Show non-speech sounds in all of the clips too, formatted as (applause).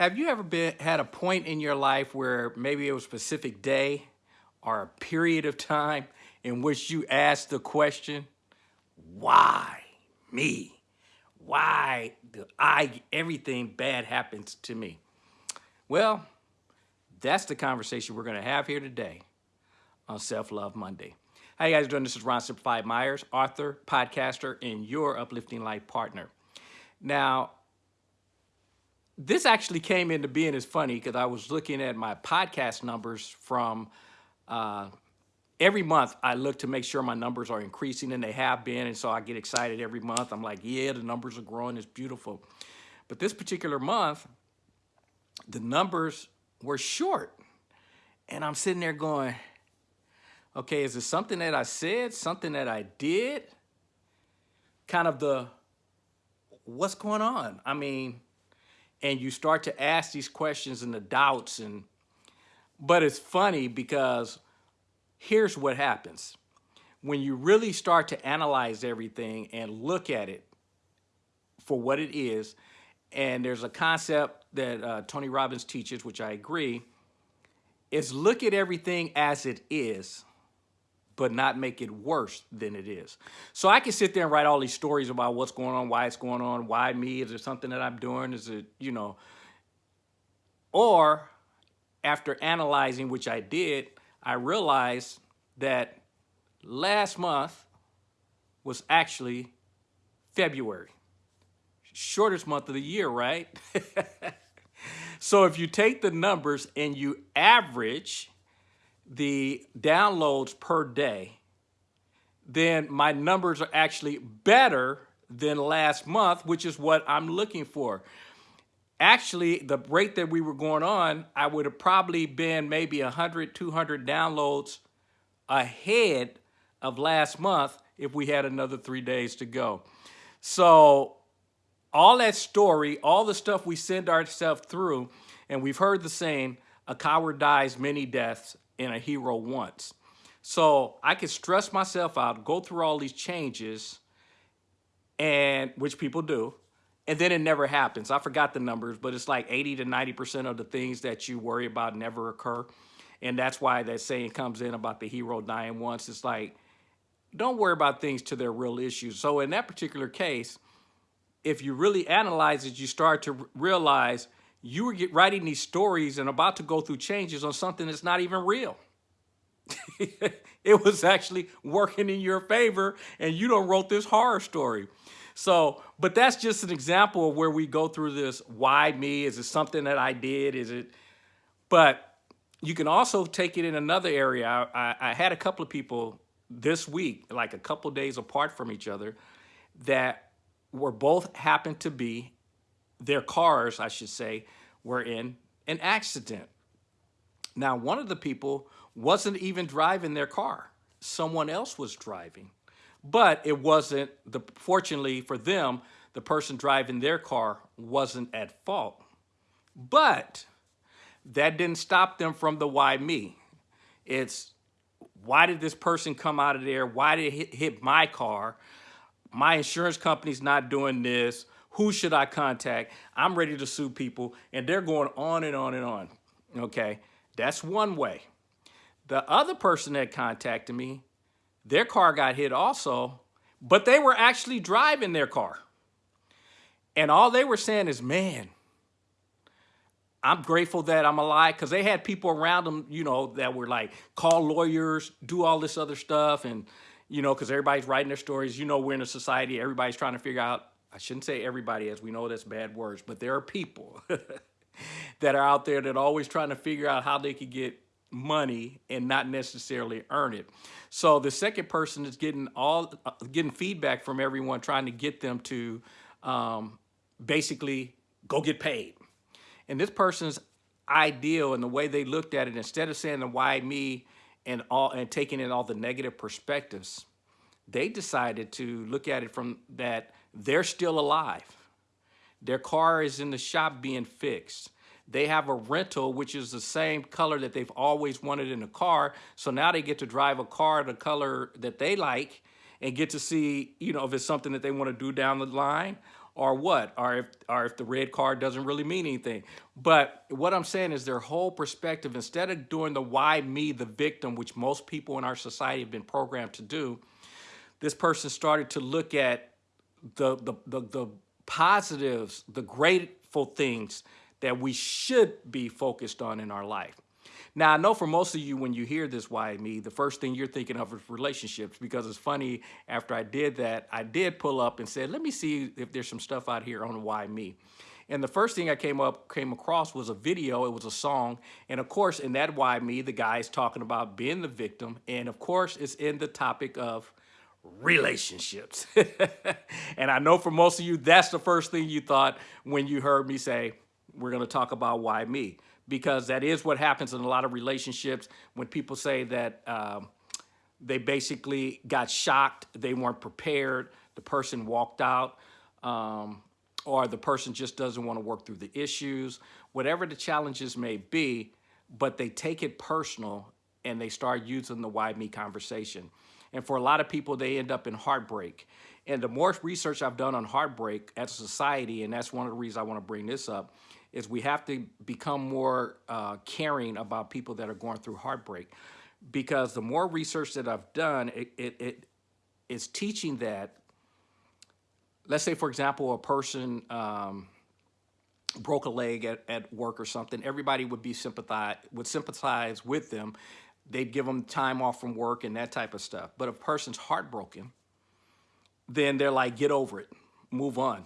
Have you ever been had a point in your life where maybe it was a specific day or a period of time in which you asked the question, why me? Why do I everything bad happens to me? Well, that's the conversation we're going to have here today on Self Love Monday. How you guys doing? This is Ron Simplified Myers, author, podcaster, and your uplifting life partner. Now, this actually came into being as funny because I was looking at my podcast numbers from uh, every month. I look to make sure my numbers are increasing, and they have been. And so I get excited every month. I'm like, yeah, the numbers are growing. It's beautiful. But this particular month, the numbers were short. And I'm sitting there going, okay, is it something that I said, something that I did? Kind of the, what's going on? I mean, and you start to ask these questions and the doubts and but it's funny because here's what happens. When you really start to analyze everything and look at it for what it is and there's a concept that uh, tony robbins teaches which i agree is look at everything as it is but not make it worse than it is. So I can sit there and write all these stories about what's going on, why it's going on, why me, is there something that I'm doing, is it, you know, or after analyzing, which I did, I realized that last month was actually February. Shortest month of the year, right? (laughs) so if you take the numbers and you average the downloads per day, then my numbers are actually better than last month, which is what I'm looking for. Actually, the rate that we were going on, I would have probably been maybe 100, 200 downloads ahead of last month if we had another three days to go. So all that story, all the stuff we send ourselves through, and we've heard the saying, a coward dies many deaths and a hero once. So I could stress myself out, go through all these changes, and which people do, and then it never happens. I forgot the numbers, but it's like 80 to 90% of the things that you worry about never occur. And that's why that saying comes in about the hero dying once. It's like, don't worry about things to their real issues. So in that particular case, if you really analyze it, you start to realize you were writing these stories and about to go through changes on something that's not even real. (laughs) it was actually working in your favor and you don't wrote this horror story. So, but that's just an example of where we go through this. Why me? Is it something that I did? Is it, but you can also take it in another area. I, I had a couple of people this week, like a couple days apart from each other, that were both happened to be their cars, I should say, were in an accident. Now, one of the people wasn't even driving their car. Someone else was driving. But it wasn't, the, fortunately for them, the person driving their car wasn't at fault. But that didn't stop them from the why me. It's why did this person come out of there? Why did it hit, hit my car? My insurance company's not doing this. Who should I contact? I'm ready to sue people. And they're going on and on and on. Okay, that's one way. The other person that contacted me, their car got hit also, but they were actually driving their car. And all they were saying is, man, I'm grateful that I'm alive because they had people around them, you know, that were like, call lawyers, do all this other stuff. And, you know, because everybody's writing their stories. You know, we're in a society, everybody's trying to figure out I shouldn't say everybody, as we know that's bad words, but there are people (laughs) that are out there that are always trying to figure out how they could get money and not necessarily earn it. So the second person is getting all uh, getting feedback from everyone, trying to get them to um, basically go get paid. And this person's ideal and the way they looked at it, instead of saying the why me and all and taking in all the negative perspectives, they decided to look at it from that they're still alive. Their car is in the shop being fixed. They have a rental, which is the same color that they've always wanted in a car. So now they get to drive a car the color that they like and get to see, you know, if it's something that they want to do down the line or what, or if, or if the red car doesn't really mean anything. But what I'm saying is their whole perspective, instead of doing the why me, the victim, which most people in our society have been programmed to do, this person started to look at the, the, the, the positives, the grateful things that we should be focused on in our life. Now, I know for most of you, when you hear this why me, the first thing you're thinking of is relationships because it's funny, after I did that, I did pull up and said, let me see if there's some stuff out here on why me. And the first thing I came up came across was a video, it was a song. And of course, in that why me, the guy is talking about being the victim. And of course, it's in the topic of relationships. (laughs) and I know for most of you, that's the first thing you thought when you heard me say, we're gonna talk about why me because that is what happens in a lot of relationships when people say that um, they basically got shocked, they weren't prepared, the person walked out, um, or the person just doesn't want to work through the issues, whatever the challenges may be, but they take it personal and they start using the why me conversation. And for a lot of people, they end up in heartbreak. And the more research I've done on heartbreak as a society, and that's one of the reasons I want to bring this up, is we have to become more uh, caring about people that are going through heartbreak. Because the more research that I've done, it, it, it is teaching that, let's say, for example, a person um, broke a leg at, at work or something, everybody would be sympathize, would sympathize with them. They'd give them time off from work and that type of stuff. But if a person's heartbroken, then they're like, get over it, move on.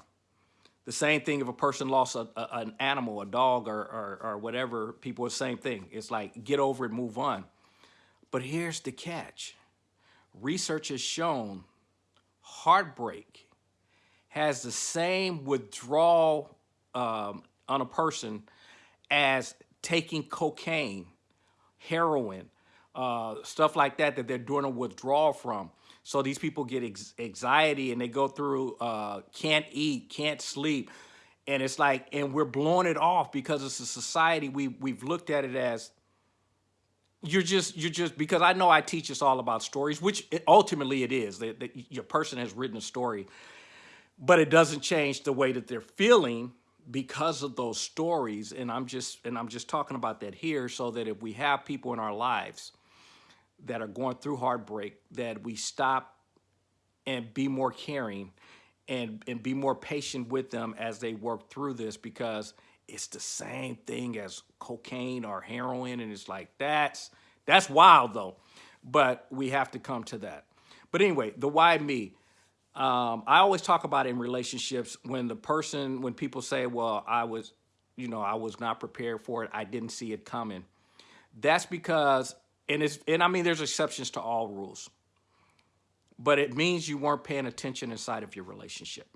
The same thing if a person lost a, a, an animal, a dog or, or, or whatever, people, the same thing. It's like, get over it, move on. But here's the catch. Research has shown heartbreak has the same withdrawal um, on a person as taking cocaine, heroin, uh, stuff like that that they're doing a withdrawal from. So these people get anxiety and they go through, uh, can't eat, can't sleep. And it's like, and we're blowing it off because it's a society, we, we've looked at it as, you're just, you're just, because I know I teach us all about stories, which ultimately it is, that, that your person has written a story, but it doesn't change the way that they're feeling because of those stories. And I'm just, and I'm just talking about that here so that if we have people in our lives that are going through heartbreak that we stop and be more caring and, and be more patient with them as they work through this because it's the same thing as cocaine or heroin and it's like that's that's wild though. But we have to come to that. But anyway the why me. Um, i always talk about in relationships when the person when people say well i was you know i was not prepared for it. I didn't see it coming. That's because and it's and I mean there's exceptions to all rules. But it means you weren't paying attention inside of your relationship.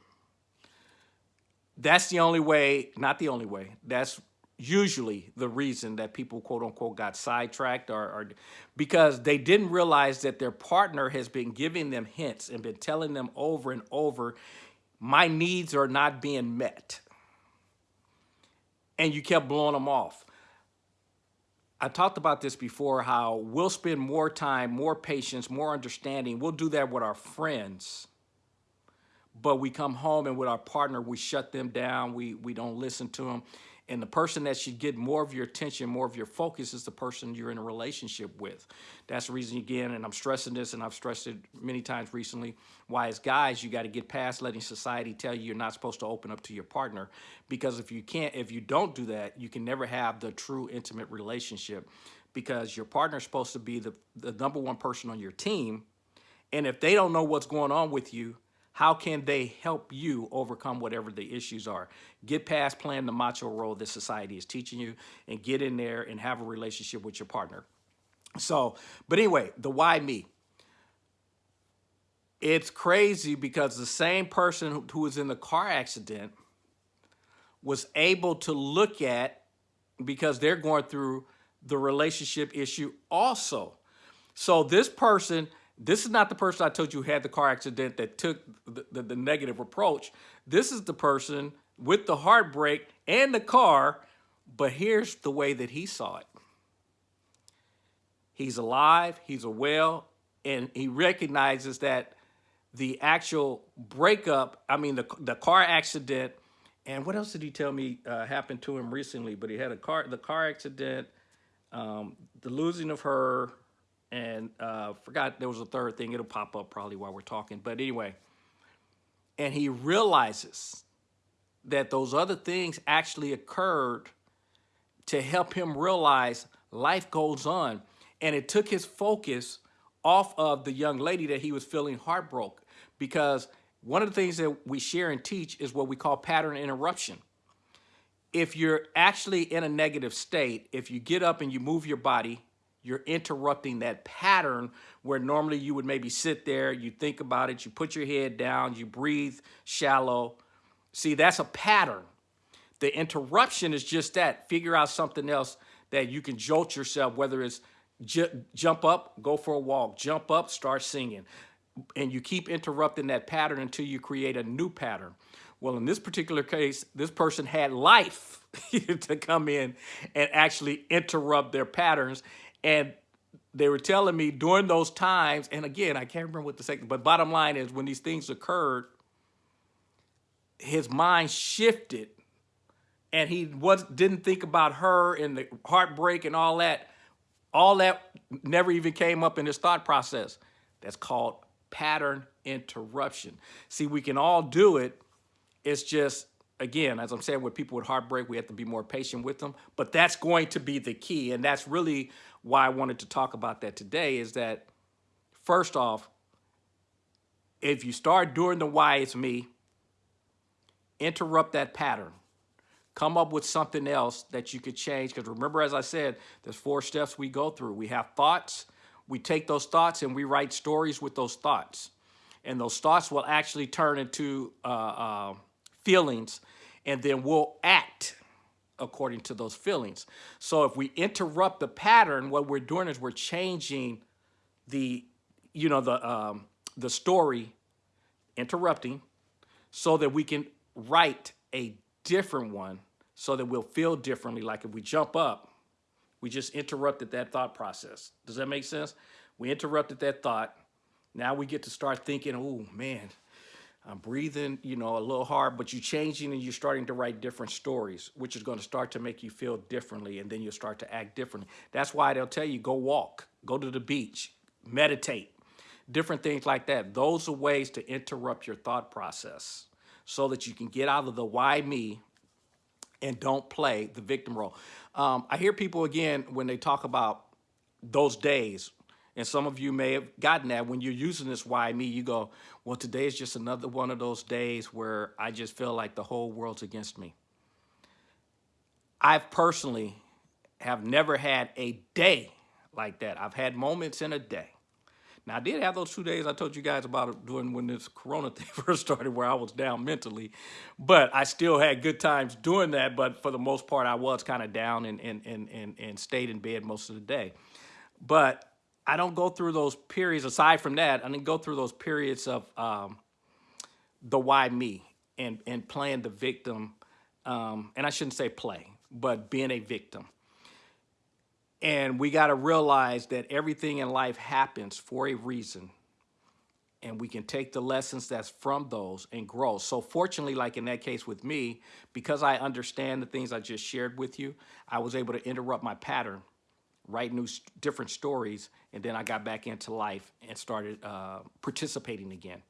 That's the only way, not the only way. That's usually the reason that people quote unquote got sidetracked or, or because they didn't realize that their partner has been giving them hints and been telling them over and over, my needs are not being met. And you kept blowing them off. I talked about this before, how we'll spend more time, more patience, more understanding. We'll do that with our friends. But we come home and with our partner, we shut them down. We, we don't listen to them. And the person that should get more of your attention, more of your focus is the person you're in a relationship with. That's the reason, again, and I'm stressing this and I've stressed it many times recently, why as guys, you got to get past letting society tell you you're not supposed to open up to your partner. Because if you can't, if you don't do that, you can never have the true intimate relationship because your partner is supposed to be the, the number one person on your team. And if they don't know what's going on with you, how can they help you overcome whatever the issues are? Get past playing the macho role that society is teaching you and get in there and have a relationship with your partner. So, but anyway, the why me? It's crazy because the same person who was in the car accident was able to look at, because they're going through the relationship issue also. So this person this is not the person I told you had the car accident that took the, the, the negative approach. This is the person with the heartbreak and the car, but here's the way that he saw it. He's alive, he's a well, and he recognizes that the actual breakup, I mean, the, the car accident, and what else did he tell me uh, happened to him recently? But he had a car, the car accident, um, the losing of her, and uh, forgot there was a third thing. It'll pop up probably while we're talking. But anyway, and he realizes that those other things actually occurred to help him realize life goes on. And it took his focus off of the young lady that he was feeling heartbroken because one of the things that we share and teach is what we call pattern interruption. If you're actually in a negative state, if you get up and you move your body, you're interrupting that pattern where normally you would maybe sit there, you think about it, you put your head down, you breathe shallow. See, that's a pattern. The interruption is just that. Figure out something else that you can jolt yourself, whether it's jump up, go for a walk, jump up, start singing. And you keep interrupting that pattern until you create a new pattern. Well, in this particular case, this person had life (laughs) to come in and actually interrupt their patterns. And they were telling me during those times, and again, I can't remember what the second, but bottom line is when these things occurred, his mind shifted and he was didn't think about her and the heartbreak and all that. All that never even came up in his thought process. That's called pattern interruption. See, we can all do it. It's just, again, as I'm saying, with people with heartbreak, we have to be more patient with them. But that's going to be the key. And that's really why I wanted to talk about that today is that, first off, if you start doing the why it's me, interrupt that pattern come up with something else that you could change. Because remember, as I said, there's four steps we go through. We have thoughts, we take those thoughts and we write stories with those thoughts. And those thoughts will actually turn into uh, uh, feelings, and then we'll act according to those feelings. So if we interrupt the pattern, what we're doing is we're changing the, you know, the um, the story, interrupting, so that we can write a different one so that we'll feel differently. Like if we jump up, we just interrupted that thought process. Does that make sense? We interrupted that thought. Now we get to start thinking, oh man, I'm breathing, you know, a little hard, but you're changing and you're starting to write different stories, which is going to start to make you feel differently and then you'll start to act differently. That's why they'll tell you go walk, go to the beach, meditate, different things like that. Those are ways to interrupt your thought process so that you can get out of the why me and don't play the victim role. Um, I hear people again when they talk about those days, and some of you may have gotten that when you're using this why me, you go, well, today is just another one of those days where I just feel like the whole world's against me. I've personally have never had a day like that. I've had moments in a day now, I did have those two days I told you guys about doing when this corona (laughs) thing first started where I was down mentally, but I still had good times doing that. But for the most part, I was kind of down and, and, and, and, and stayed in bed most of the day. But I don't go through those periods, aside from that, I didn't go through those periods of um, the why me and, and playing the victim. Um, and I shouldn't say play, but being a victim. And we got to realize that everything in life happens for a reason. And we can take the lessons that's from those and grow. So fortunately, like in that case with me, because I understand the things I just shared with you, I was able to interrupt my pattern, write new different stories, and then I got back into life and started uh, participating again.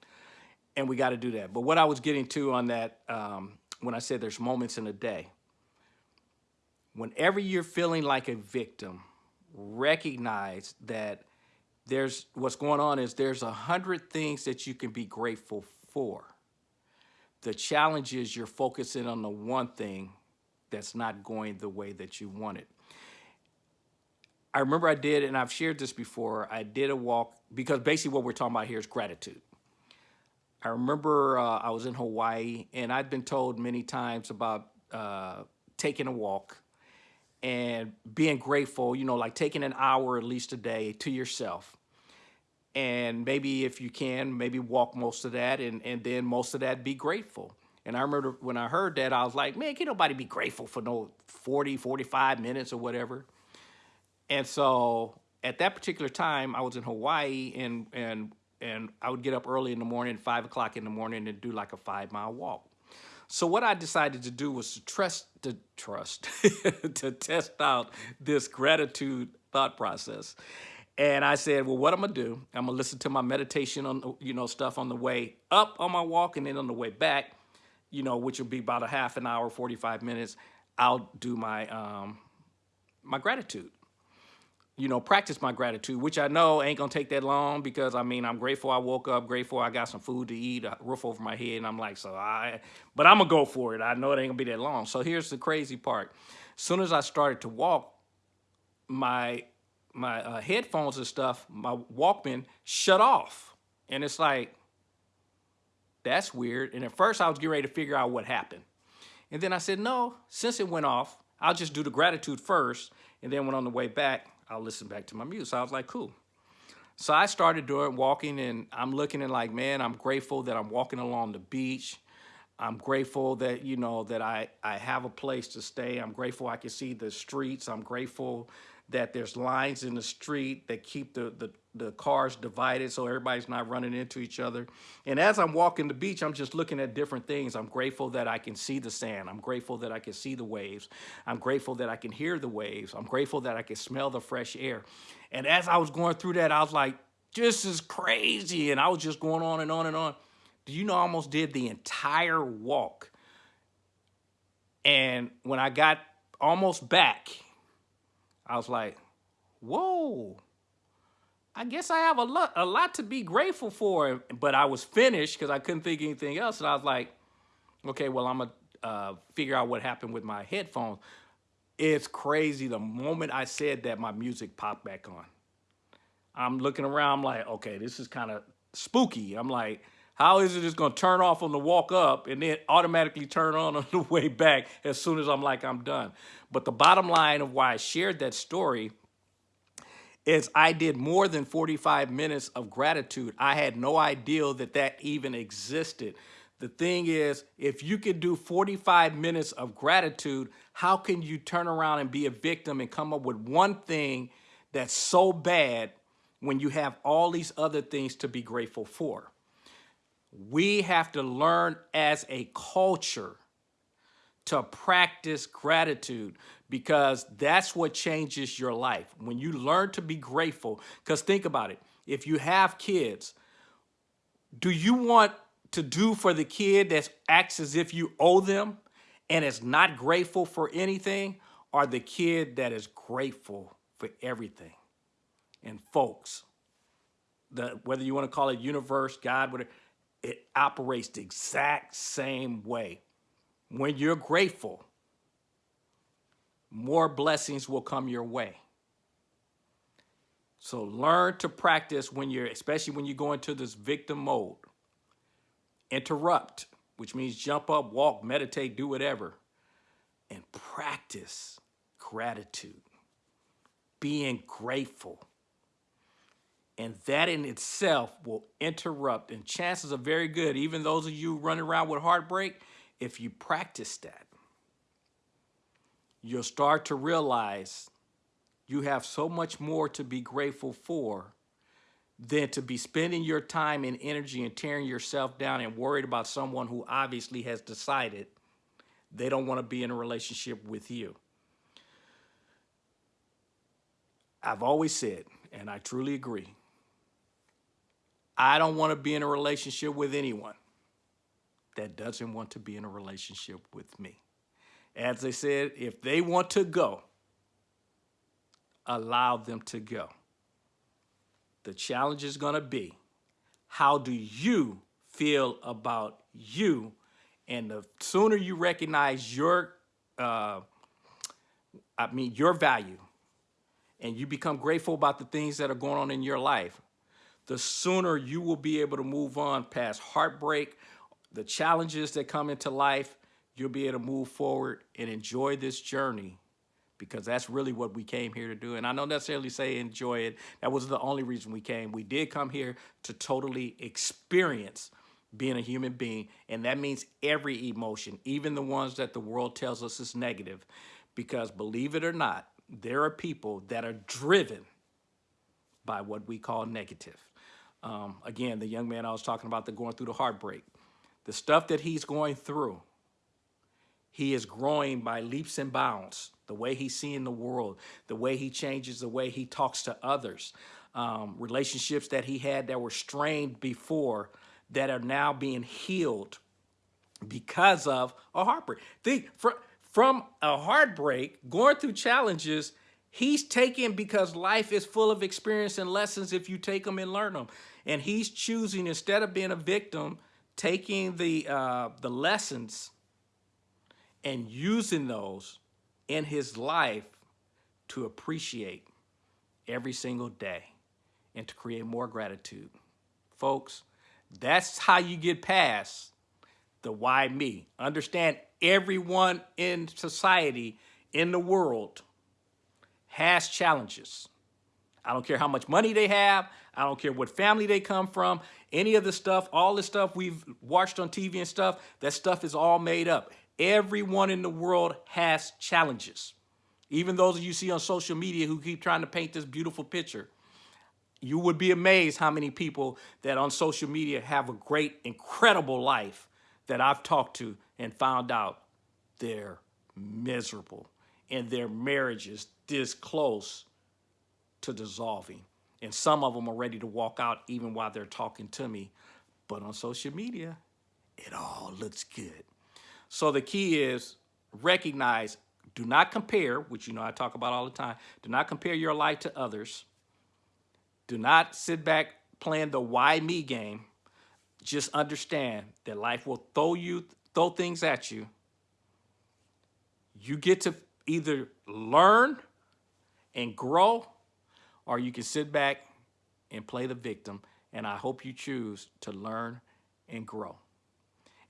And we got to do that. But what I was getting to on that, um, when I said there's moments in a day, whenever you're feeling like a victim, recognize that there's what's going on is there's a hundred things that you can be grateful for. The challenge is you're focusing on the one thing that's not going the way that you want it. I remember I did, and I've shared this before, I did a walk, because basically what we're talking about here is gratitude. I remember uh, I was in Hawaii, and I'd been told many times about uh, taking a walk and being grateful, you know, like taking an hour at least a day to yourself. And maybe if you can, maybe walk most of that and, and then most of that be grateful. And I remember when I heard that, I was like, man, can nobody be grateful for no 40, 45 minutes or whatever. And so at that particular time, I was in Hawaii and, and and I would get up early in the morning, five o'clock in the morning, and do like a five mile walk. So what I decided to do was to trust, to trust, (laughs) to test out this gratitude thought process. And I said, well, what I'm gonna do, I'm gonna listen to my meditation on, you know, stuff on the way up on my walk and then on the way back, you know, which will be about a half an hour, 45 minutes, I'll do my, um, my gratitude you know, practice my gratitude, which I know ain't gonna take that long because I mean, I'm grateful I woke up, grateful I got some food to eat, a roof over my head, and I'm like, so I, but I'm gonna go for it. I know it ain't gonna be that long. So here's the crazy part. Soon as I started to walk, my my uh, headphones and stuff, my Walkman shut off, and it's like, that's weird. And at first I was getting ready to figure out what happened, and then I said, no, since it went off, I'll just do the gratitude first, and then when on the way back, I'll listen back to my music. So I was like, cool. So I started doing walking and I'm looking and like, man, I'm grateful that I'm walking along the beach. I'm grateful that, you know, that I, I have a place to stay. I'm grateful I can see the streets. I'm grateful that there's lines in the street that keep the, the, the cars divided so everybody's not running into each other. And as I'm walking the beach, I'm just looking at different things. I'm grateful that I can see the sand. I'm grateful that I can see the waves. I'm grateful that I can hear the waves. I'm grateful that I can smell the fresh air. And as I was going through that, I was like, this is crazy. And I was just going on and on and on. Do you know I almost did the entire walk? And when I got almost back, I was like, whoa, I guess I have a lot, a lot to be grateful for. But I was finished because I couldn't think anything else. And I was like, okay, well, I'm going to uh, figure out what happened with my headphones. It's crazy. The moment I said that, my music popped back on. I'm looking around, I'm like, okay, this is kind of spooky. I'm like, how is it just gonna turn off on the walk up and then automatically turn on on the way back as soon as I'm like, I'm done. But the bottom line of why I shared that story is I did more than 45 minutes of gratitude. I had no idea that that even existed. The thing is, if you could do 45 minutes of gratitude, how can you turn around and be a victim and come up with one thing that's so bad when you have all these other things to be grateful for? We have to learn as a culture to practice gratitude because that's what changes your life. When you learn to be grateful, because think about it, if you have kids, do you want to do for the kid that acts as if you owe them and is not grateful for anything, or the kid that is grateful for everything? And folks, the, whether you want to call it universe, God, whatever, it operates the exact same way. When you're grateful, more blessings will come your way. So learn to practice when you're, especially when you go into this victim mode. Interrupt, which means jump up, walk, meditate, do whatever. And practice gratitude, being grateful. And that in itself will interrupt. And chances are very good, even those of you running around with heartbreak, if you practice that, you'll start to realize you have so much more to be grateful for than to be spending your time and energy and tearing yourself down and worried about someone who obviously has decided they don't want to be in a relationship with you. I've always said, and I truly agree, I don't want to be in a relationship with anyone that doesn't want to be in a relationship with me. As I said, if they want to go, allow them to go. The challenge is going to be, how do you feel about you? And the sooner you recognize your, uh, I mean, your value, and you become grateful about the things that are going on in your life, the sooner you will be able to move on past heartbreak, the challenges that come into life, you'll be able to move forward and enjoy this journey because that's really what we came here to do. And I don't necessarily say enjoy it. That was the only reason we came. We did come here to totally experience being a human being. And that means every emotion, even the ones that the world tells us is negative. Because believe it or not, there are people that are driven by what we call negative. Um, again, the young man I was talking about, the going through the heartbreak, the stuff that he's going through, he is growing by leaps and bounds. The way he's seeing the world, the way he changes, the way he talks to others, um, relationships that he had that were strained before that are now being healed because of a heartbreak. Think from, from a heartbreak, going through challenges, he's taking because life is full of experience and lessons if you take them and learn them. And he's choosing instead of being a victim, taking the uh, the lessons and using those in his life to appreciate every single day and to create more gratitude. Folks, that's how you get past the why me. Understand everyone in society, in the world, has challenges. I don't care how much money they have. I don't care what family they come from. Any of the stuff, all the stuff we've watched on TV and stuff, that stuff is all made up. Everyone in the world has challenges. Even those you see on social media who keep trying to paint this beautiful picture. You would be amazed how many people that on social media have a great, incredible life that I've talked to and found out they're miserable and their marriage is this close to dissolving. And some of them are ready to walk out even while they're talking to me. But on social media, it all looks good. So the key is recognize, do not compare, which you know I talk about all the time. Do not compare your life to others. Do not sit back playing the why me game. Just understand that life will throw you, throw things at you. You get to either learn and grow, or you can sit back and play the victim. And I hope you choose to learn and grow.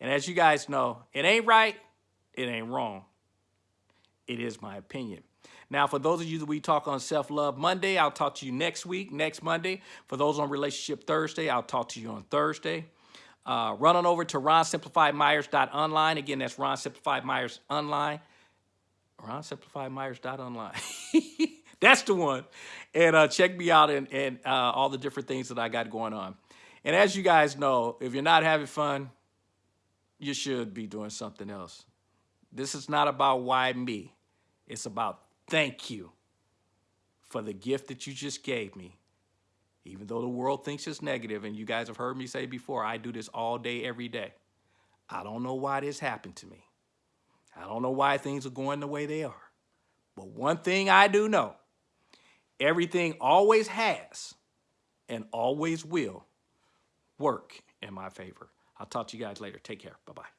And as you guys know, it ain't right, it ain't wrong. It is my opinion. Now, for those of you that we talk on Self-Love Monday, I'll talk to you next week, next Monday. For those on Relationship Thursday, I'll talk to you on Thursday. Uh, run on over to ronsimplifiedmyers.online. Again, that's Ron Simplified Myers Online. RonSimplifiedMyers.online. (laughs) that's the one. And uh, check me out and, and uh, all the different things that I got going on. And as you guys know, if you're not having fun, you should be doing something else. This is not about why me. It's about thank you for the gift that you just gave me. Even though the world thinks it's negative, and you guys have heard me say before, I do this all day, every day. I don't know why this happened to me. I don't know why things are going the way they are. But one thing I do know, everything always has and always will work in my favor. I'll talk to you guys later. Take care. Bye-bye.